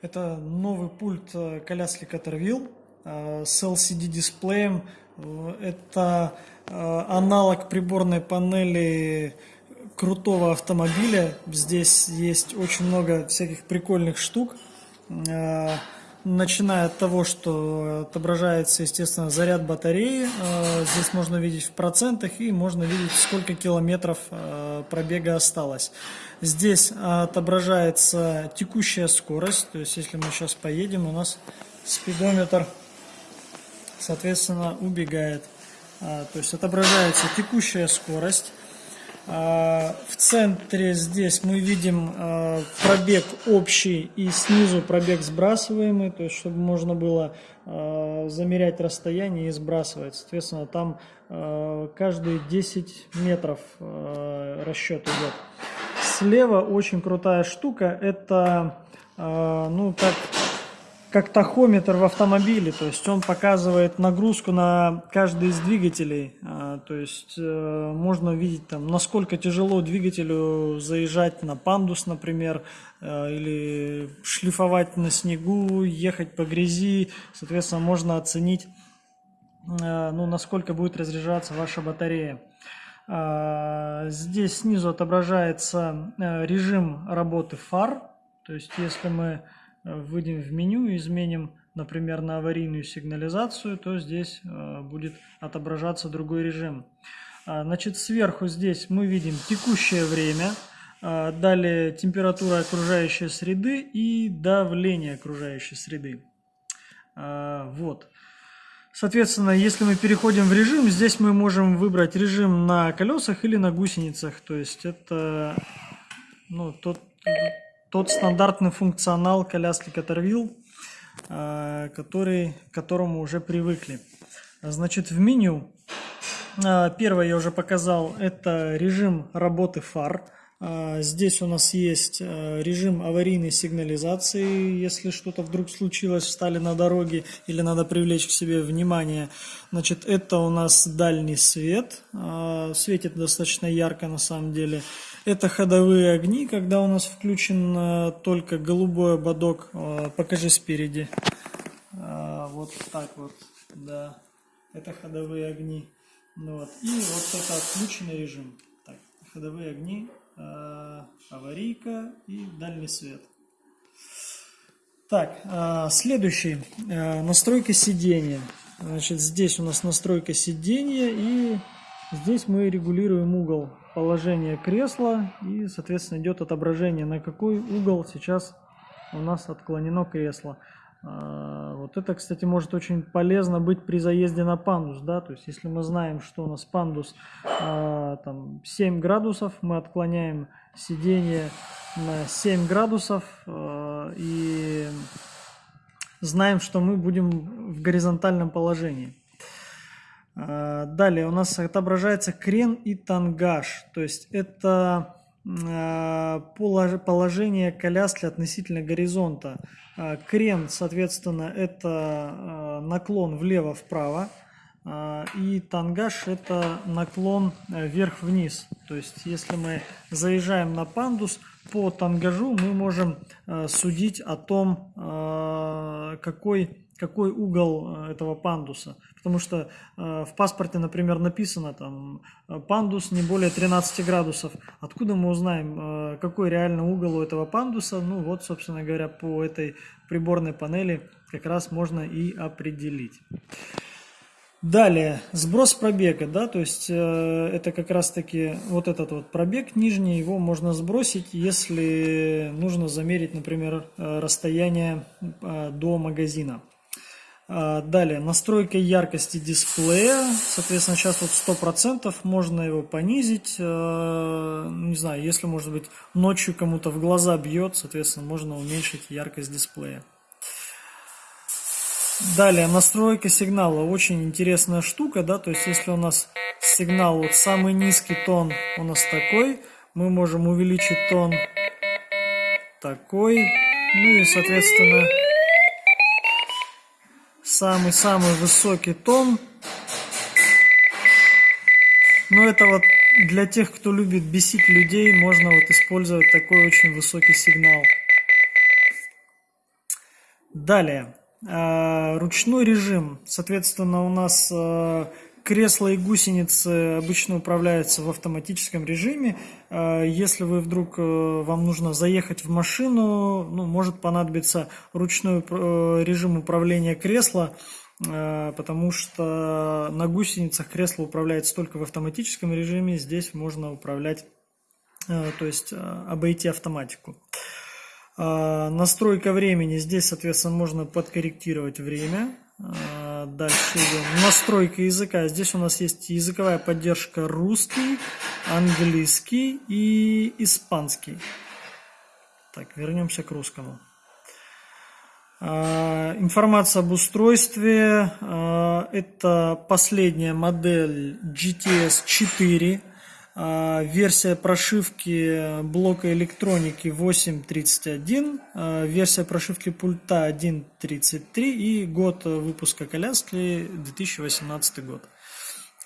Это новый пульт э, коляски Caterwheel э, с LCD-дисплеем. Это э, аналог приборной панели крутого автомобиля. Здесь есть очень много всяких прикольных штук. Начиная от того, что отображается, естественно, заряд батареи. Здесь можно видеть в процентах и можно видеть, сколько километров пробега осталось. Здесь отображается текущая скорость, то есть если мы сейчас поедем, у нас спидометр, соответственно, убегает. То есть отображается текущая скорость. А, в центре здесь мы видим а, пробег общий и снизу пробег сбрасываемый, то есть чтобы можно было замерять расстояние и сбрасывать. Соответственно, там каждые 10 метров расчет идет слева очень крутая штука. Это, ну, как, как тахометр в автомобиле. То есть он показывает нагрузку на каждый из двигателей. Э, то есть э, можно увидеть, там, насколько тяжело двигателю заезжать на пандус, например, э, или шлифовать на снегу, ехать по грязи. Соответственно, можно оценить, э, ну, насколько будет разряжаться ваша батарея. А, здесь снизу отображается режим работы фар. То есть, если мы выйдем в меню и изменим, например, на аварийную сигнализацию, то здесь э, будет отображаться другой режим. А, значит, сверху здесь мы видим текущее время, а, далее температура окружающей среды и давление окружающей среды. Вот. Соответственно, если мы переходим в режим, здесь мы можем выбрать режим на колесах или на гусеницах. То есть это ну, тот, тот стандартный функционал коляски Caterwheel, а, который, к которому уже привыкли. Значит, в меню, а, первое я уже показал, это режим работы фар. А, здесь у нас есть э, режим аварийной сигнализации, если что-то вдруг случилось, встали на дороге или надо привлечь к себе внимание. Значит, это у нас дальний свет, светит достаточно ярко на самом деле. Это ходовые огни, когда у нас включен э, только голубой ободок, а, покажи спереди. Вот так вот, да, это ходовые огни. Ну вот. И вот это отключенный режим. Так, ходовые огни Э, аварийка и дальний свет. Так, э, следующий. Э, настройка сидения. Значит, здесь у нас настройка сидения и здесь мы регулируем угол положения кресла и, соответственно, идет отображение, на какой угол сейчас у нас отклонено кресло. А, вот это, кстати, может очень полезно быть при заезде на пандус, да, то есть если мы знаем, что у нас пандус а, там 7 градусов, мы отклоняем сиденье на 7 градусов а, и знаем, что мы будем в горизонтальном положении. Далее у нас отображается крен и тангаж, то есть это положение коляски относительно горизонта. А, крен, соответственно, это а, наклон влево-вправо. А, и тангаж это наклон э, вверх-вниз. То есть, если мы заезжаем на пандус, по тангажу мы можем э, судить о том, какой, какой угол э, этого пандуса. Потому что в паспорте, например, написано там пандус не более 13 градусов. Откуда мы узнаем, какой реальный угол у этого пандуса? Ну вот, собственно говоря, по этой приборной панели как раз можно и определить. Далее, сброс пробега, да, то есть э, это как раз таки вот этот вот пробег нижний, его можно сбросить, если нужно замерить, например, э, расстояние э, до магазина. Э, далее, настройка яркости дисплея, соответственно, сейчас вот 100%, можно его понизить, э, не знаю, если, может быть, ночью кому-то в глаза бьет, соответственно, можно уменьшить яркость дисплея. Далее, настройка сигнала. Очень интересная штука, да, то есть если у нас сигнал, вот самый низкий тон у нас такой, мы можем увеличить тон такой, ну и, соответственно, самый-самый высокий тон. Но это вот для тех, кто любит бесить людей, можно вот использовать такой очень высокий сигнал. Далее. Ручной режим. Соответственно, у нас кресла и гусеницы обычно управляются в автоматическом режиме. Если вы вдруг вам нужно заехать в машину, ну, может понадобиться ручной режим управления кресла Э, потому что на гусеницах кресло управляется только в автоматическом режиме, здесь можно управлять, э, то есть э, обойти автоматику. Настройка времени, здесь, соответственно, можно подкорректировать время. Дальше идем. Настройка языка. Здесь у нас есть языковая поддержка русский, английский и испанский. Так, вернемся к русскому. А, информация об устройстве. А, это последняя модель GTS 4. А, версия прошивки блока электроники 8.31. Версия прошивки пульта 1.33. И год выпуска коляски 2018 год.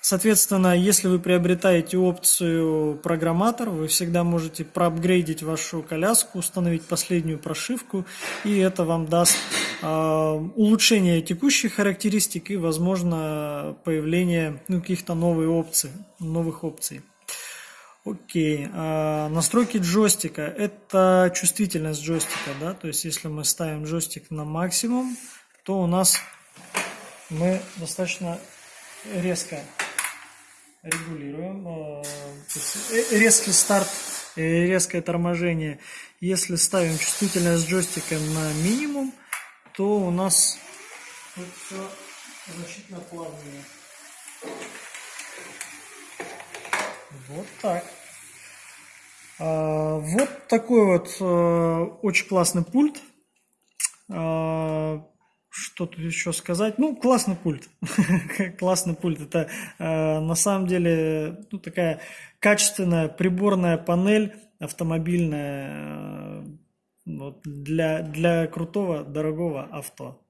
Соответственно, если вы приобретаете опцию программатор, вы всегда можете проапгрейдить вашу коляску, установить последнюю прошивку, и это вам даст э, улучшение текущих характеристик и, возможно, появление ну, каких-то новых опций, новых опций. Окей, а, настройки джойстика. Это чувствительность джойстика, да, то есть если мы ставим джойстик на максимум, то у нас мы достаточно резко регулируем. Э, э, резкий старт, резкое торможение. Если ставим чувствительность джойстика на минимум, то у нас все значительно плавнее. Вот так. А, вот такой вот э, очень классный пульт. А, что тут еще сказать? Ну, классный пульт. классный пульт. Это э, на самом деле ну, такая качественная приборная панель автомобильная э, вот, для, для крутого, дорогого авто.